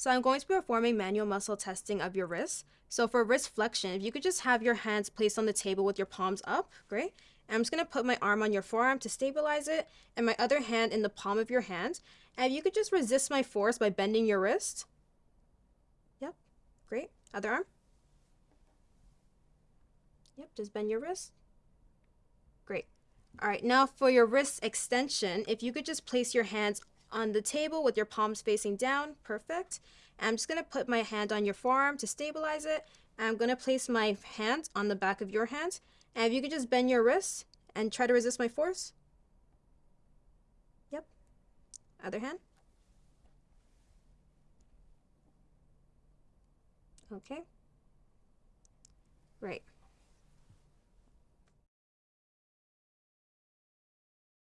So I'm going to be performing manual muscle testing of your wrists. So for wrist flexion, if you could just have your hands placed on the table with your palms up, great. And I'm just gonna put my arm on your forearm to stabilize it and my other hand in the palm of your hand. And if you could just resist my force by bending your wrist. Yep, great. Other arm. Yep, just bend your wrist. Great. All right, now for your wrist extension, if you could just place your hands on the table with your palms facing down. Perfect. I'm just going to put my hand on your forearm to stabilize it. I'm going to place my hand on the back of your hand. And if you could just bend your wrist and try to resist my force. Yep. Other hand. Okay. Right.